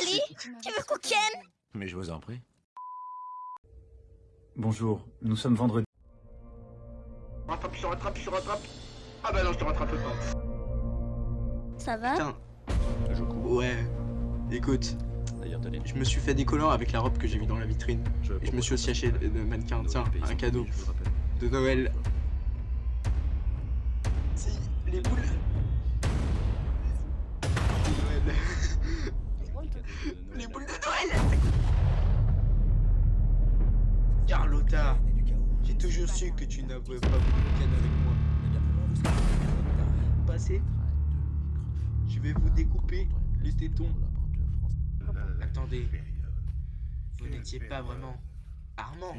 Ali, tu veux qu'on ken Mais je vous en prie. Bonjour, nous sommes vendredi. Rattrape, je te rattrape, je te rattrape. Ah bah non, je te rattrape pas. Ça va Putain. Ouais. Écoute, je me suis fait des collants avec la robe que j'ai mis dans la vitrine. Et je me suis aussi acheté de mannequin. Tiens, un cadeau de Noël. Carlotta, j'ai toujours su que tu n'avais pas ken avec moi. Passez. Je vais vous découper les tétons. Attendez, vous n'étiez pas vraiment Armand.